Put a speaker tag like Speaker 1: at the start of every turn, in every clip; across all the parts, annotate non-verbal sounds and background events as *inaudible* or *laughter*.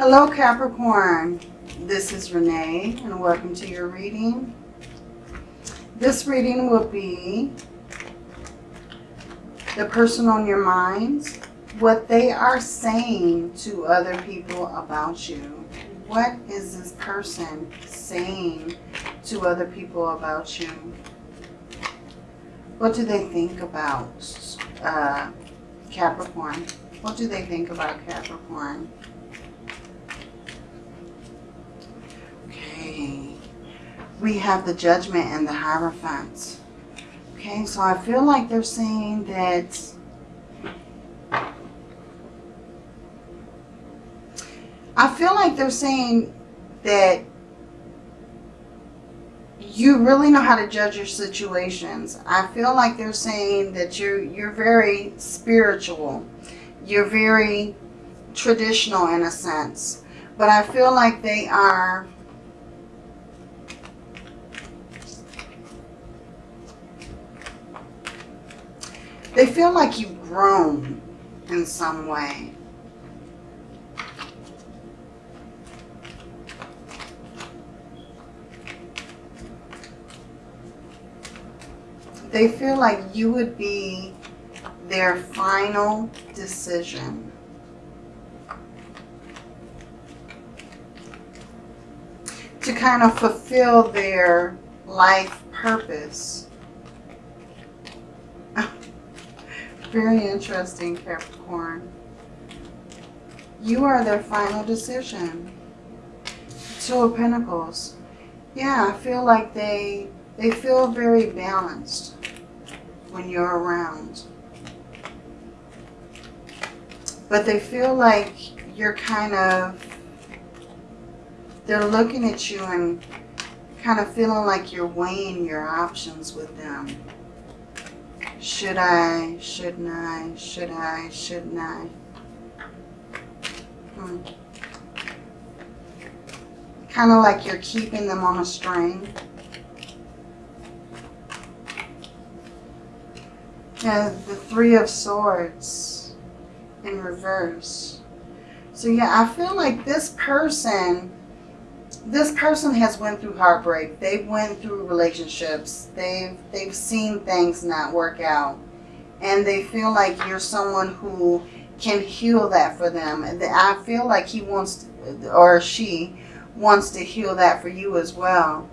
Speaker 1: Hello Capricorn, this is Renee and welcome to your reading. This reading will be the person on your mind, what they are saying to other people about you. What is this person saying to other people about you? What do they think about uh, Capricorn? What do they think about Capricorn? We have the Judgment and the Hierophant. Okay, so I feel like they're saying that I feel like they're saying that you really know how to judge your situations. I feel like they're saying that you're you're very spiritual. You're very traditional in a sense. But I feel like they are they feel like you've grown in some way. They feel like you would be their final decision. To kind of fulfill their life purpose. Very interesting, Capricorn. You are their final decision. Two of Pentacles. Yeah, I feel like they they feel very balanced when you're around. But they feel like you're kind of, they're looking at you and kind of feeling like you're weighing your options with them. Should I? Shouldn't I? Should I? Shouldn't I? Hmm. Kind of like you're keeping them on a string. Yeah, the Three of Swords in reverse. So yeah, I feel like this person, this person has went through heartbreak. They've went through relationships. They've, they've seen things not work out. And they feel like you're someone who can heal that for them. And I feel like he wants, to, or she wants to heal that for you as well.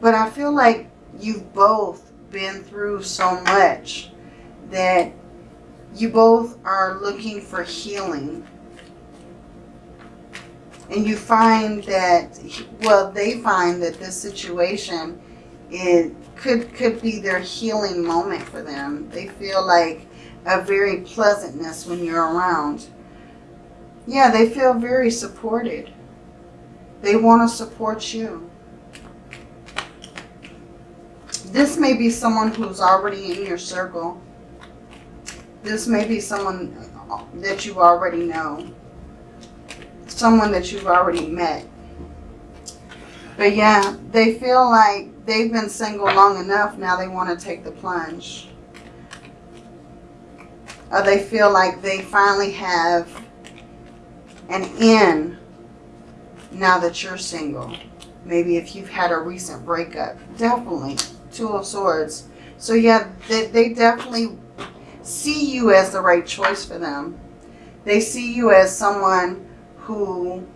Speaker 1: But I feel like you've both been through so much that you both are looking for healing. And you find that, well, they find that this situation it could, could be their healing moment for them. They feel like a very pleasantness when you're around. Yeah, they feel very supported. They want to support you. This may be someone who's already in your circle. This may be someone that you already know. Someone that you've already met. But yeah, they feel like they've been single long enough. Now they want to take the plunge. Or they feel like they finally have an in now that you're single. Maybe if you've had a recent breakup. Definitely. Two of Swords. So yeah, they, they definitely see you as the right choice for them. They see you as someone who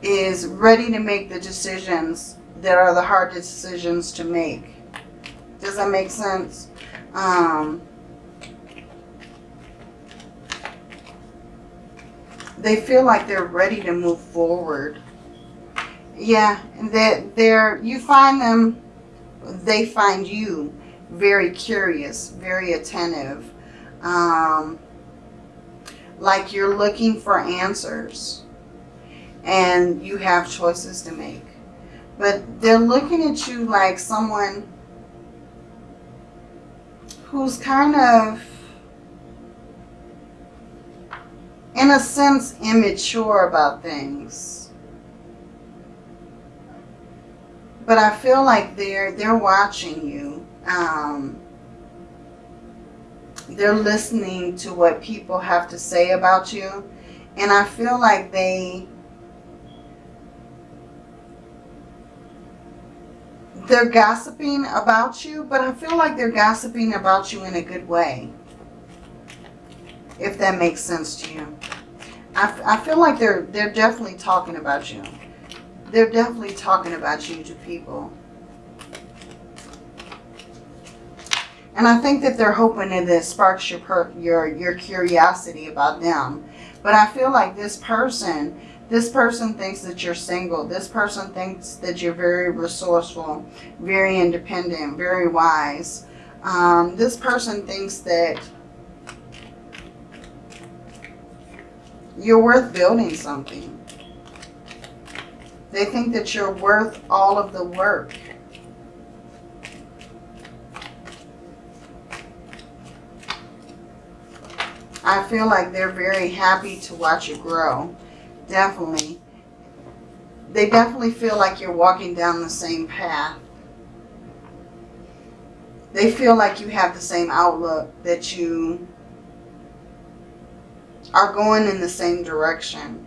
Speaker 1: is ready to make the decisions that are the hardest decisions to make. Does that make sense? Um, they feel like they're ready to move forward yeah, that they're, you find them, they find you very curious, very attentive. Um, like you're looking for answers and you have choices to make. But they're looking at you like someone who's kind of, in a sense, immature about things but I feel like they're they're watching you. Um, they're listening to what people have to say about you. And I feel like they they're gossiping about you, but I feel like they're gossiping about you in a good way. If that makes sense to you. I, I feel like they're they're definitely talking about you. They're definitely talking about you to people. And I think that they're hoping that it sparks your, your, your curiosity about them. But I feel like this person, this person thinks that you're single. This person thinks that you're very resourceful, very independent, very wise. Um, this person thinks that you're worth building something. They think that you're worth all of the work. I feel like they're very happy to watch you grow. Definitely. They definitely feel like you're walking down the same path. They feel like you have the same outlook, that you are going in the same direction.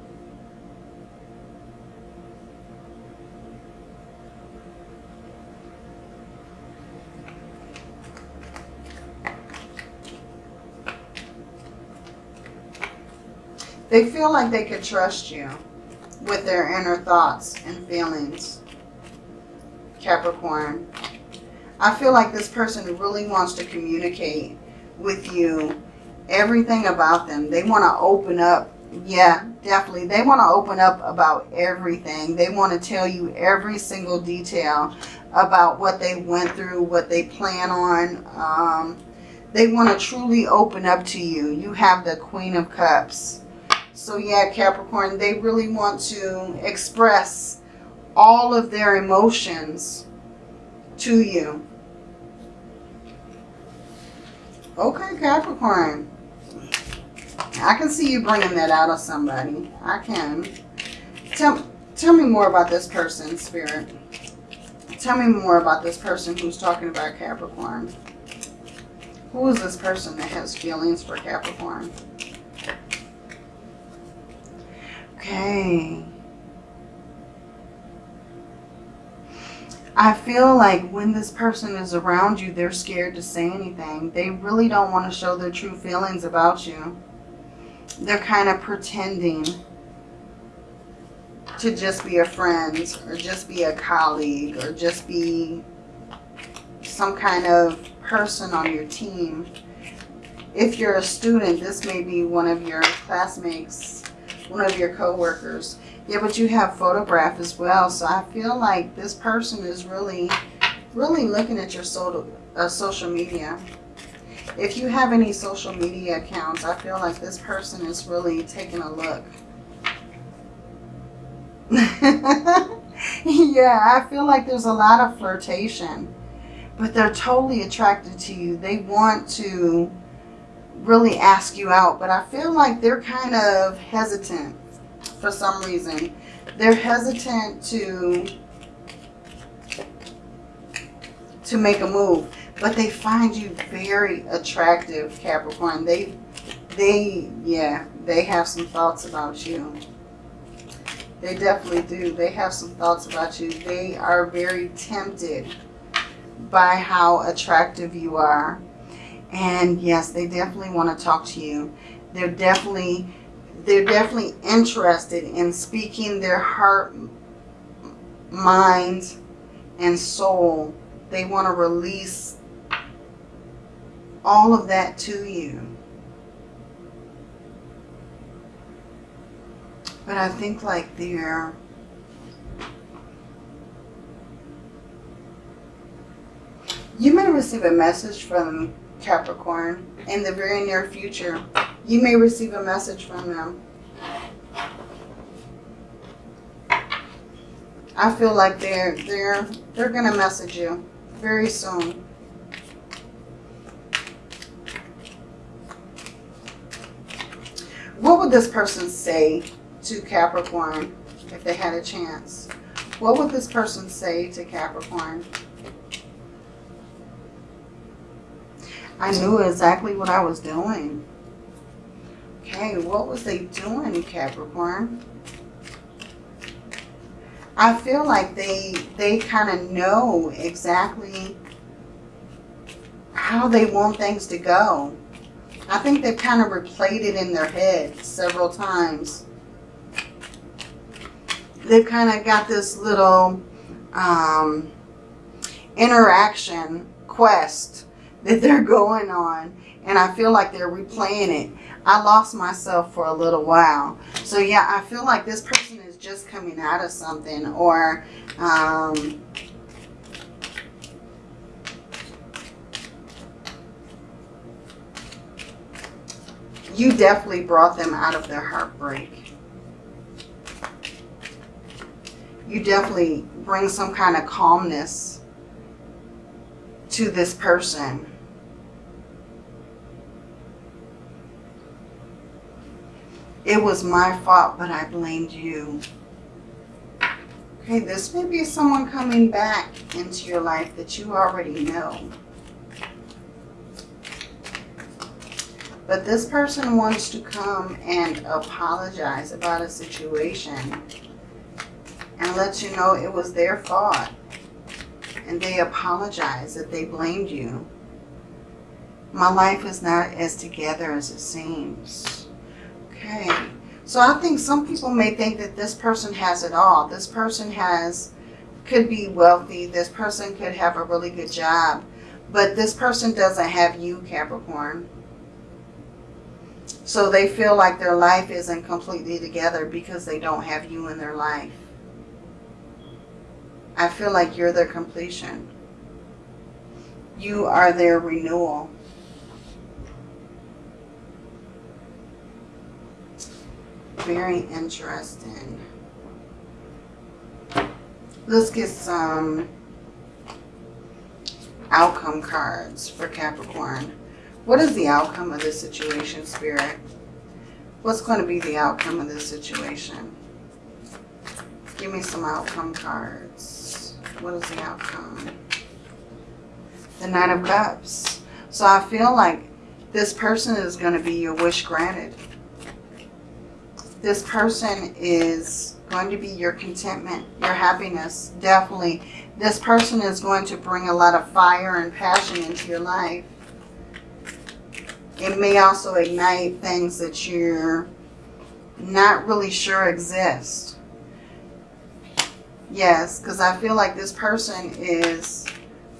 Speaker 1: They feel like they could trust you with their inner thoughts and feelings. Capricorn. I feel like this person really wants to communicate with you everything about them. They want to open up. Yeah, definitely. They want to open up about everything. They want to tell you every single detail about what they went through, what they plan on. Um, they want to truly open up to you. You have the Queen of Cups. So yeah, Capricorn, they really want to express all of their emotions to you. Okay, Capricorn. I can see you bringing that out of somebody. I can. Tell, tell me more about this person, Spirit. Tell me more about this person who's talking about Capricorn. Who is this person that has feelings for Capricorn? Okay. I feel like when this person is around you, they're scared to say anything. They really don't want to show their true feelings about you. They're kind of pretending to just be a friend or just be a colleague or just be some kind of person on your team. If you're a student, this may be one of your classmates one of your coworkers. Yeah, but you have photograph as well. So I feel like this person is really, really looking at your social, uh, social media. If you have any social media accounts, I feel like this person is really taking a look. *laughs* yeah, I feel like there's a lot of flirtation. But they're totally attracted to you. They want to really ask you out, but I feel like they're kind of hesitant for some reason. They're hesitant to to make a move, but they find you very attractive, Capricorn. They they yeah, they have some thoughts about you. They definitely do. They have some thoughts about you. They are very tempted by how attractive you are. And yes, they definitely want to talk to you. They're definitely, they're definitely interested in speaking their heart, mind, and soul. They want to release all of that to you. But I think like they're you may receive a message from Capricorn, in the very near future. You may receive a message from them. I feel like they're they're they're gonna message you very soon. What would this person say to Capricorn if they had a chance? What would this person say to Capricorn? I knew exactly what I was doing. Okay, what was they doing, Capricorn? I feel like they they kind of know exactly how they want things to go. I think they've kind of replayed it in their head several times. They've kind of got this little um, interaction quest that they're going on. And I feel like they're replaying it. I lost myself for a little while. So yeah, I feel like this person is just coming out of something or um, you definitely brought them out of their heartbreak. You definitely bring some kind of calmness to this person. It was my fault, but I blamed you. Okay, this may be someone coming back into your life that you already know. But this person wants to come and apologize about a situation and let you know it was their fault. And they apologize that they blamed you. My life is not as together as it seems. Okay. So I think some people may think that this person has it all. This person has, could be wealthy. This person could have a really good job. But this person doesn't have you, Capricorn. So they feel like their life isn't completely together because they don't have you in their life. I feel like you're their completion. You are their renewal. Very interesting. Let's get some outcome cards for Capricorn. What is the outcome of this situation, Spirit? What's going to be the outcome of this situation? Give me some outcome cards. What is the outcome? The Nine of Cups. So I feel like this person is going to be your wish granted. This person is going to be your contentment, your happiness, definitely. This person is going to bring a lot of fire and passion into your life. It may also ignite things that you're not really sure exist. Yes, because I feel like this person is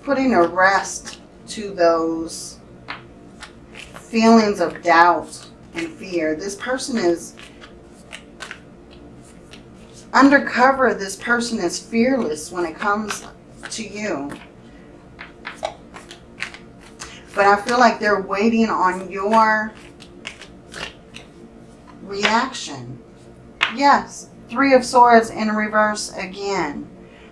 Speaker 1: putting a rest to those feelings of doubt and fear. This person is undercover. This person is fearless when it comes to you. But I feel like they're waiting on your reaction. Yes, Three of Swords in reverse again.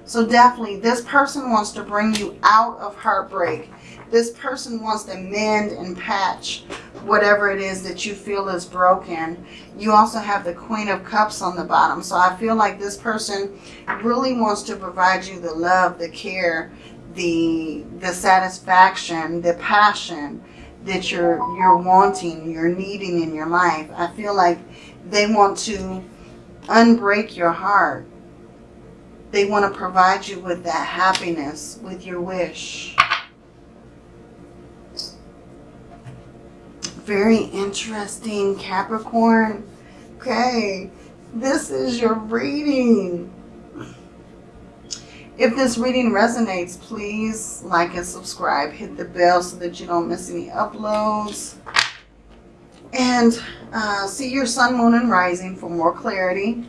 Speaker 1: So definitely, this person wants to bring you out of heartbreak. This person wants to mend and patch whatever it is that you feel is broken. You also have the Queen of Cups on the bottom. So I feel like this person really wants to provide you the love, the care, the the satisfaction, the passion that you're you're wanting, you're needing in your life. I feel like they want to unbreak your heart. They want to provide you with that happiness, with your wish. Very interesting, Capricorn. Okay, this is your reading. If this reading resonates, please like and subscribe. Hit the bell so that you don't miss any uploads. And uh, see your sun, moon, and rising for more clarity.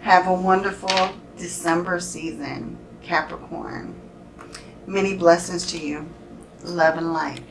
Speaker 1: Have a wonderful December season, Capricorn. Many blessings to you. Love and light.